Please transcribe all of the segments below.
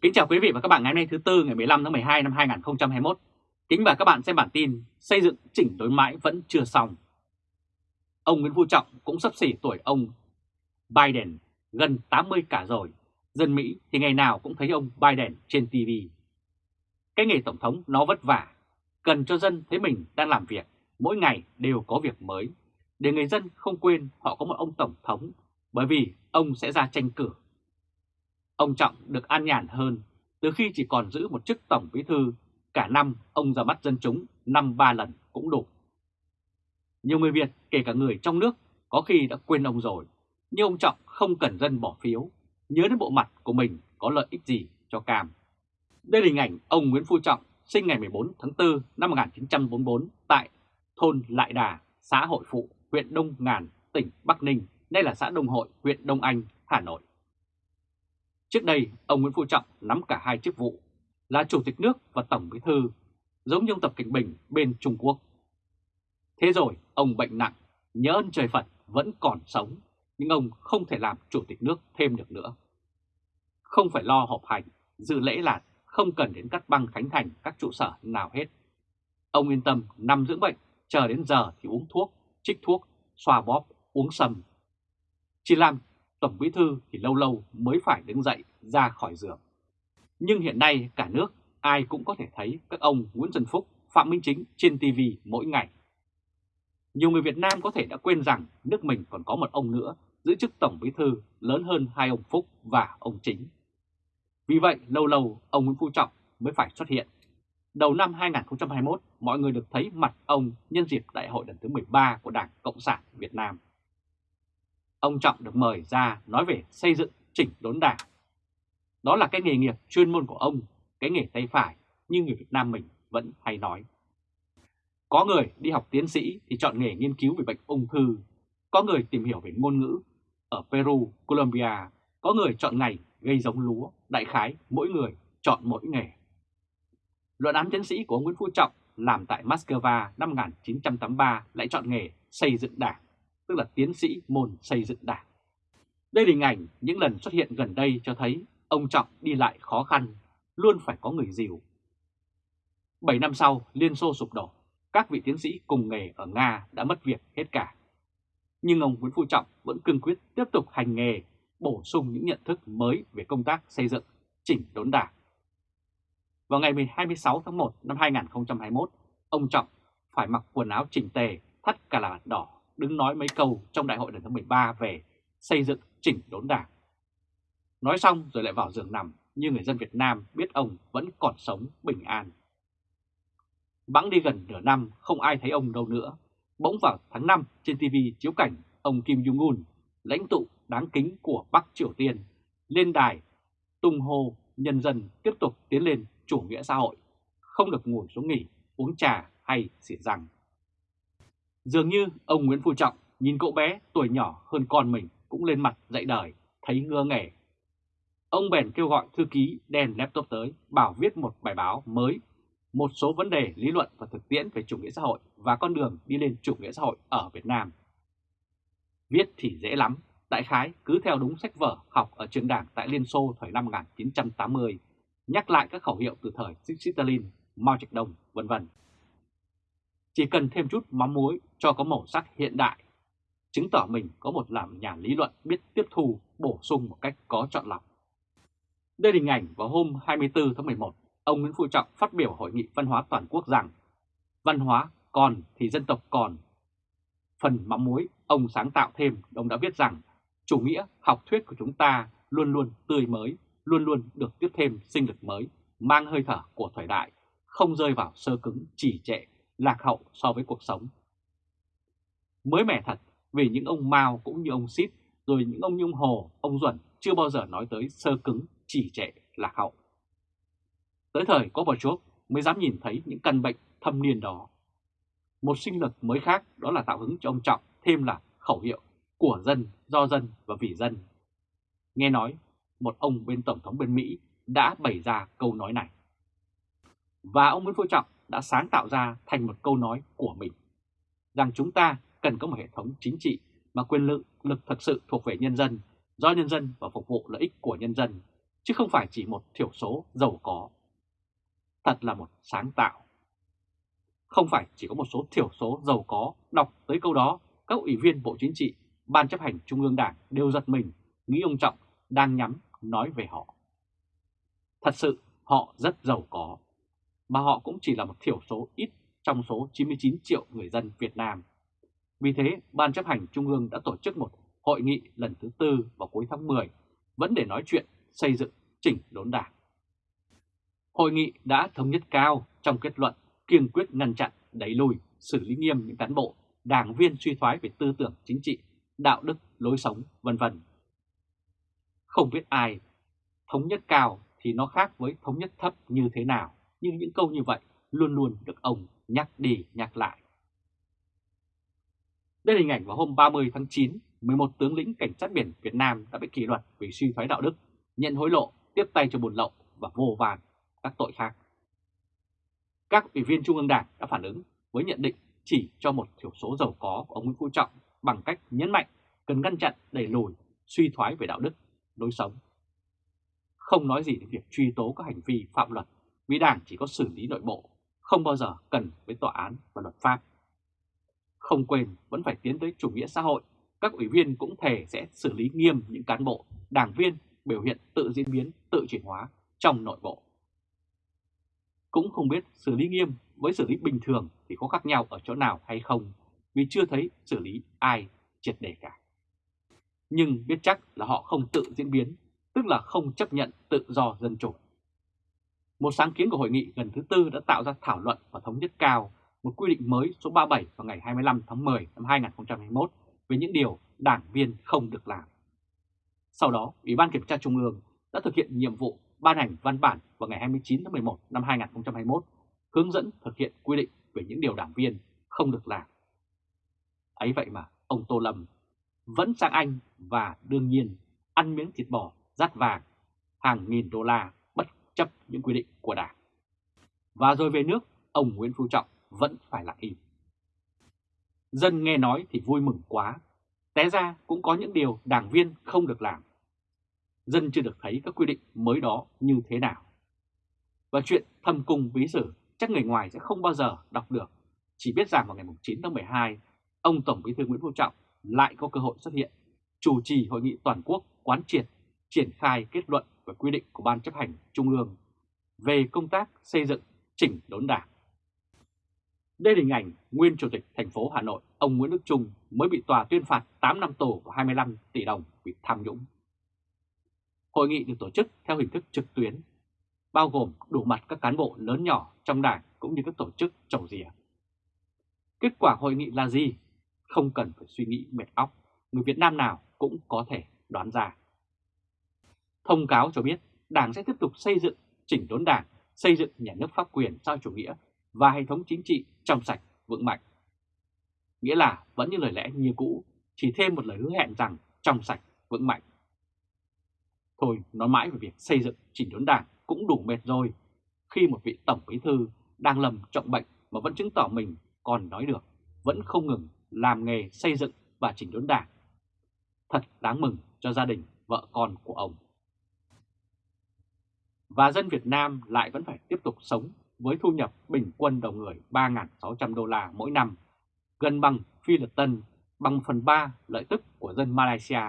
Kính chào quý vị và các bạn ngày hôm nay thứ Tư ngày 15 tháng 12 năm 2021. Kính và các bạn xem bản tin xây dựng chỉnh đối mãi vẫn chưa xong. Ông Nguyễn Phú Trọng cũng sắp xỉ tuổi ông Biden, gần 80 cả rồi. Dân Mỹ thì ngày nào cũng thấy ông Biden trên TV. Cái nghề Tổng thống nó vất vả, cần cho dân thấy mình đang làm việc, mỗi ngày đều có việc mới. Để người dân không quên họ có một ông Tổng thống, bởi vì ông sẽ ra tranh cử Ông Trọng được an nhàn hơn từ khi chỉ còn giữ một chức tổng bí thư, cả năm ông ra mắt dân chúng năm ba lần cũng đủ. Nhiều người Việt, kể cả người trong nước, có khi đã quên ông rồi, nhưng ông Trọng không cần dân bỏ phiếu, nhớ đến bộ mặt của mình có lợi ích gì cho Cam. Đây là hình ảnh ông Nguyễn Phú Trọng sinh ngày 14 tháng 4 năm 1944 tại thôn Lại Đà, xã Hội Phụ, huyện Đông Ngàn, tỉnh Bắc Ninh, nay là xã Đông Hội, huyện Đông Anh, Hà Nội. Trước đây, ông Nguyễn Phú Trọng nắm cả hai chức vụ là Chủ tịch nước và Tổng bí thư, giống như ông Tập Cảnh Bình bên Trung Quốc. Thế rồi, ông bệnh nặng, nhớ ơn trời Phật vẫn còn sống, nhưng ông không thể làm Chủ tịch nước thêm được nữa. Không phải lo họp hành, dự lễ lạt, không cần đến cắt băng khánh thành các trụ sở nào hết. Ông yên tâm nằm dưỡng bệnh, chờ đến giờ thì uống thuốc, trích thuốc, xoa bóp, uống sâm. Chỉ làm Tổng Bí Thư thì lâu lâu mới phải đứng dậy ra khỏi giường. Nhưng hiện nay cả nước ai cũng có thể thấy các ông Nguyễn Xuân Phúc, Phạm Minh Chính trên TV mỗi ngày. Nhiều người Việt Nam có thể đã quên rằng nước mình còn có một ông nữa giữ chức Tổng Bí Thư lớn hơn hai ông Phúc và ông Chính. Vì vậy lâu lâu ông Nguyễn Phú Trọng mới phải xuất hiện. Đầu năm 2021, mọi người được thấy mặt ông nhân dịp đại hội lần thứ 13 của Đảng Cộng sản Việt Nam ông Trọng được mời ra nói về xây dựng chỉnh đốn đảng. Đó là cái nghề nghiệp chuyên môn của ông, cái nghề tay phải như người Việt Nam mình vẫn hay nói. Có người đi học tiến sĩ thì chọn nghề nghiên cứu về bệnh ung thư, có người tìm hiểu về ngôn ngữ ở Peru, Colombia, có người chọn ngành gây giống lúa, đại khái mỗi người chọn mỗi nghề. Luận án tiến sĩ của ông Nguyễn Phú Trọng làm tại Moscow năm 1983 lại chọn nghề xây dựng đảng tức là tiến sĩ môn xây dựng đảng. Đây là hình ảnh những lần xuất hiện gần đây cho thấy ông Trọng đi lại khó khăn, luôn phải có người dìu. 7 năm sau, Liên Xô sụp đổ, các vị tiến sĩ cùng nghề ở Nga đã mất việc hết cả. Nhưng ông Nguyễn Phú Trọng vẫn cương quyết tiếp tục hành nghề, bổ sung những nhận thức mới về công tác xây dựng, chỉnh đốn đảng. Vào ngày 26 tháng 1 năm 2021, ông Trọng phải mặc quần áo chỉnh tề, thắt cà la đỏ đứng nói mấy câu trong đại hội lần thứ 13 về xây dựng chỉnh đốn đảng. Nói xong rồi lại vào giường nằm như người dân Việt Nam biết ông vẫn còn sống bình an. Bẵng đi gần nửa năm không ai thấy ông đâu nữa. Bỗng vào tháng 5 trên TV chiếu cảnh ông Kim Jong-un, lãnh tụ đáng kính của Bắc Triều Tiên, lên đài tung hô nhân dân tiếp tục tiến lên chủ nghĩa xã hội, không được ngồi xuống nghỉ, uống trà hay xỉa răng. Dường như ông Nguyễn Phú Trọng nhìn cậu bé tuổi nhỏ hơn con mình cũng lên mặt dạy đời, thấy ngơ nghề. Ông bèn kêu gọi thư ký đem laptop tới, bảo viết một bài báo mới, một số vấn đề lý luận và thực tiễn về chủ nghĩa xã hội và con đường đi lên chủ nghĩa xã hội ở Việt Nam. Viết thì dễ lắm, đại khái cứ theo đúng sách vở học ở trường đảng tại Liên Xô thời năm 1980, nhắc lại các khẩu hiệu từ thời Stalin, Mao Trạch Đông, vân vân. Chỉ cần thêm chút mắm muối cho có màu sắc hiện đại, chứng tỏ mình có một làm nhà lý luận biết tiếp thu, bổ sung một cách có chọn lọc. Đây là hình ảnh vào hôm 24 tháng 11, ông Nguyễn Phú Trọng phát biểu hội nghị văn hóa toàn quốc rằng văn hóa còn thì dân tộc còn. Phần mắm muối, ông sáng tạo thêm, ông đã viết rằng chủ nghĩa học thuyết của chúng ta luôn luôn tươi mới, luôn luôn được tiếp thêm sinh lực mới, mang hơi thở của thời đại, không rơi vào sơ cứng, chỉ trệ lạc hậu so với cuộc sống. Mới mẻ thật vì những ông Mao cũng như ông Sít, rồi những ông Nhung Hồ, ông Duẩn chưa bao giờ nói tới sơ cứng, chỉ trệ, lạc hậu. Tới thời có Gorbachev mới dám nhìn thấy những căn bệnh thâm niên đó. Một sinh lực mới khác đó là tạo hứng cho ông Trọng thêm là khẩu hiệu của dân, do dân và vì dân. Nghe nói, một ông bên Tổng thống bên Mỹ đã bày ra câu nói này. Và ông Nguyễn Phú Trọng đã sáng tạo ra thành một câu nói của mình, rằng chúng ta cần có một hệ thống chính trị mà quyền lực lực thực sự thuộc về nhân dân, do nhân dân và phục vụ lợi ích của nhân dân, chứ không phải chỉ một thiểu số giàu có. Thật là một sáng tạo. Không phải chỉ có một số thiểu số giàu có đọc tới câu đó, các ủy viên Bộ Chính trị, Ban chấp hành Trung ương Đảng đều giật mình, nghĩ ông Trọng đang nhắm nói về họ. Thật sự họ rất giàu có, mà họ cũng chỉ là một thiểu số ít trong số 99 triệu người dân Việt Nam. Vì thế, Ban chấp hành Trung ương đã tổ chức một hội nghị lần thứ tư vào cuối tháng 10, vẫn để nói chuyện xây dựng chỉnh đốn đảng. Hội nghị đã thống nhất cao trong kết luận kiên quyết ngăn chặn, đẩy lùi, xử lý nghiêm những cán bộ, đảng viên suy thoái về tư tưởng chính trị, đạo đức, lối sống, vân vân. Không biết ai thống nhất cao thì nó khác với thống nhất thấp như thế nào, nhưng những câu như vậy luôn luôn được ông nhắc đi nhắc lại. Đây là hình ảnh vào hôm 30 tháng 9, 11 tướng lĩnh cảnh sát biển Việt Nam đã bị kỷ luật vì suy thoái đạo đức, nhận hối lộ, tiếp tay cho buồn lậu và vô vàn các tội khác. Các ủy viên Trung ương Đảng đã phản ứng với nhận định chỉ cho một thiểu số giàu có của ông Nguyễn Phú Trọng bằng cách nhấn mạnh cần ngăn chặn đẩy lùi suy thoái về đạo đức, lối sống. Không nói gì đến việc truy tố các hành vi phạm luật vì Đảng chỉ có xử lý nội bộ, không bao giờ cần với tòa án và luật pháp. Không quên vẫn phải tiến tới chủ nghĩa xã hội, các ủy viên cũng thề sẽ xử lý nghiêm những cán bộ, đảng viên biểu hiện tự diễn biến, tự chuyển hóa trong nội bộ. Cũng không biết xử lý nghiêm với xử lý bình thường thì có khác nhau ở chỗ nào hay không, vì chưa thấy xử lý ai triệt đề cả. Nhưng biết chắc là họ không tự diễn biến, tức là không chấp nhận tự do dân chủ. Một sáng kiến của hội nghị lần thứ tư đã tạo ra thảo luận và thống nhất cao một quy định mới số 37 vào ngày 25 tháng 10 năm 2021 về những điều đảng viên không được làm. Sau đó, Ủy ban Kiểm tra Trung ương đã thực hiện nhiệm vụ ban hành văn bản vào ngày 29 tháng 11 năm 2021 hướng dẫn thực hiện quy định về những điều đảng viên không được làm. Ấy vậy mà ông Tô Lâm vẫn sang Anh và đương nhiên ăn miếng thịt bò rát vàng hàng nghìn đô la chấp những quy định của đảng. Và rồi về nước, ông Nguyễn Phú Trọng vẫn phải lặng im. Dân nghe nói thì vui mừng quá, té ra cũng có những điều đảng viên không được làm. Dân chưa được thấy các quy định mới đó như thế nào. Và chuyện thâm cung bí sử chắc người ngoài sẽ không bao giờ đọc được. Chỉ biết rằng vào ngày 9 tháng 12, ông Tổng Bí thư Nguyễn Phú Trọng lại có cơ hội xuất hiện, chủ trì hội nghị toàn quốc quán triệt, triển khai kết luận và quy định của Ban chấp hành Trung ương về công tác xây dựng chỉnh đốn đảng. Đây là hình ảnh nguyên chủ tịch thành phố Hà Nội, ông Nguyễn Đức Trung mới bị tòa tuyên phạt 8 năm tù và 25 tỷ đồng vì tham nhũng. Hội nghị được tổ chức theo hình thức trực tuyến, bao gồm đủ mặt các cán bộ lớn nhỏ trong đảng cũng như các tổ chức trầu rìa. Kết quả hội nghị là gì? Không cần phải suy nghĩ mệt óc, người Việt Nam nào cũng có thể đoán ra. Thông cáo cho biết Đảng sẽ tiếp tục xây dựng, chỉnh đốn Đảng, xây dựng nhà nước pháp quyền sau chủ nghĩa và hệ thống chính trị trong sạch, vững mạnh. Nghĩa là vẫn như lời lẽ như cũ, chỉ thêm một lời hứa hẹn rằng trong sạch, vững mạnh. Thôi, nói mãi về việc xây dựng chỉnh đốn đảng cũng đủ mệt rồi, khi một vị tổng bí thư đang lầm trọng bệnh mà vẫn chứng tỏ mình còn nói được, vẫn không ngừng làm nghề xây dựng và chỉnh đốn đảng. Thật đáng mừng cho gia đình, vợ con của ông. Và dân Việt Nam lại vẫn phải tiếp tục sống với thu nhập bình quân đầu người 3.600 đô la mỗi năm, gần bằng Phi Lật Tân, bằng phần 3 lợi tức của dân Malaysia,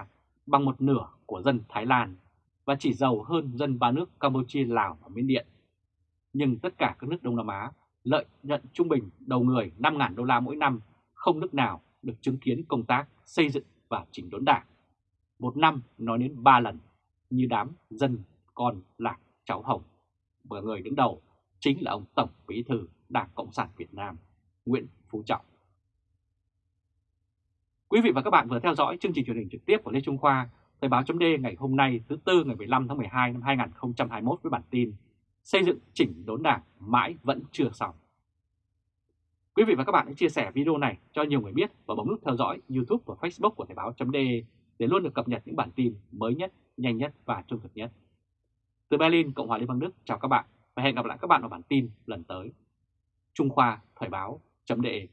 bằng một nửa của dân Thái Lan và chỉ giàu hơn dân ba nước Campuchia, Lào và Miến Điện. Nhưng tất cả các nước Đông Nam Á lợi nhận trung bình đầu người 5.000 đô la mỗi năm, không nước nào được chứng kiến công tác xây dựng và chỉnh đốn đảng. Một năm nói đến 3 lần, như đám dân con lạc cháu hồng. Bởi người đứng đầu chính là ông Tổng Bí thư Đảng Cộng sản Việt Nam Nguyễn Phú Trọng. Quý vị và các bạn vừa theo dõi chương trình truyền hình trực tiếp của Lê Trung Khoa, Thời báo chấm ngày hôm nay thứ Tư ngày 15 tháng 12 năm 2021 với bản tin Xây dựng chỉnh đốn đảng mãi vẫn chưa xong. Quý vị và các bạn hãy chia sẻ video này cho nhiều người biết và bấm nút theo dõi YouTube và Facebook của Thời báo chấm để luôn được cập nhật những bản tin mới nhất, nhanh nhất và trung thực nhất. Từ Berlin, Cộng hòa Liên bang Đức, chào các bạn và hẹn gặp lại các bạn ở bản tin lần tới. Trung Khoa Thời báo chấm đề.